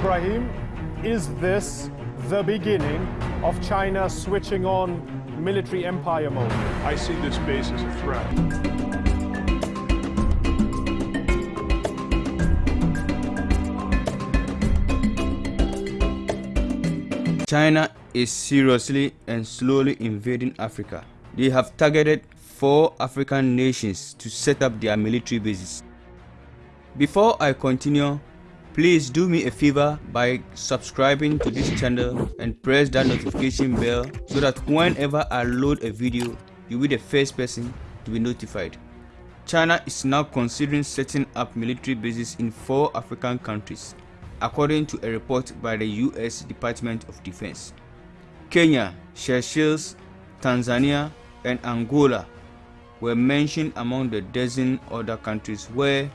Ibrahim, is this the beginning of China switching on military empire mode? I see this base as a threat. China is seriously and slowly invading Africa. They have targeted four African nations to set up their military bases. Before I continue, please do me a favor by subscribing to this channel and press that notification bell so that whenever I load a video, you'll be the first person to be notified. China is now considering setting up military bases in four African countries, according to a report by the US Department of Defense. Kenya, Seychelles, Tanzania, and Angola were mentioned among the dozen other countries where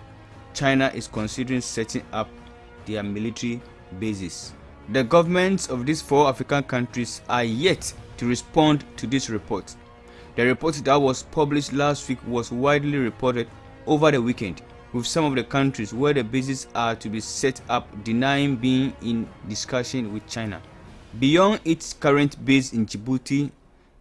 China is considering setting up their military bases. The governments of these four African countries are yet to respond to this report. The report that was published last week was widely reported over the weekend, with some of the countries where the bases are to be set up denying being in discussion with China. Beyond its current base in Djibouti,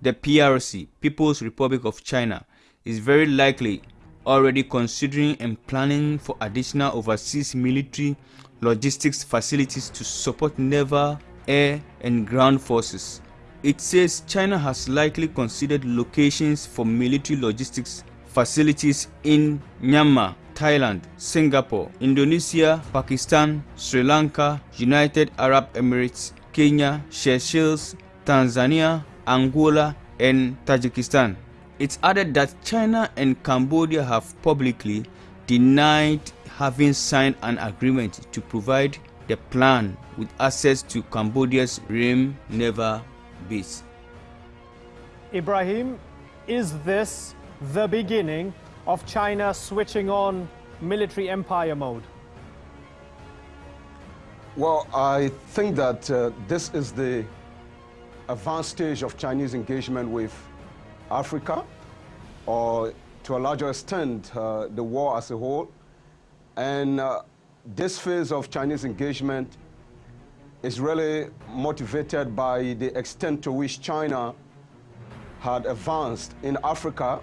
the PRC, People's Republic of China, is very likely already considering and planning for additional overseas military logistics facilities to support naval, air, and ground forces. It says China has likely considered locations for military logistics facilities in Myanmar, Thailand, Singapore, Indonesia, Pakistan, Sri Lanka, United Arab Emirates, Kenya, Seychelles, Tanzania, Angola, and Tajikistan. It's added that China and Cambodia have publicly denied having signed an agreement to provide the plan with access to Cambodia's Ream Naval Base. Ibrahim, is this the beginning of China switching on military empire mode? Well, I think that uh, this is the advanced stage of Chinese engagement with Africa, or to a larger extent, uh, the war as a whole. And uh, this phase of Chinese engagement is really motivated by the extent to which China had advanced in Africa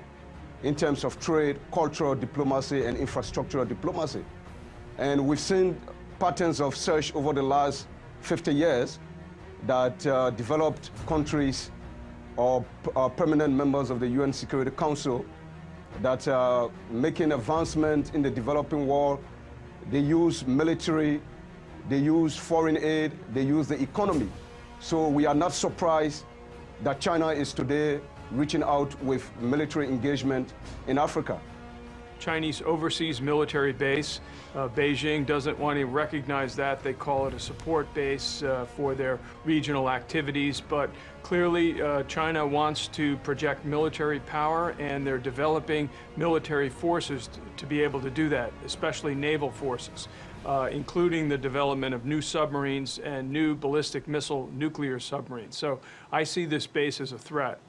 in terms of trade, cultural diplomacy, and infrastructural diplomacy. And we've seen patterns of search over the last 50 years that uh, developed countries or uh, permanent members of the UN Security Council that are making advancement in the developing world. They use military, they use foreign aid, they use the economy. So we are not surprised that China is today reaching out with military engagement in Africa. Chinese overseas military base. Uh, Beijing doesn't want to recognize that. They call it a support base uh, for their regional activities. But clearly, uh, China wants to project military power, and they're developing military forces to be able to do that, especially naval forces. Uh, including the development of new submarines and new ballistic missile nuclear submarines. So I see this base as a threat.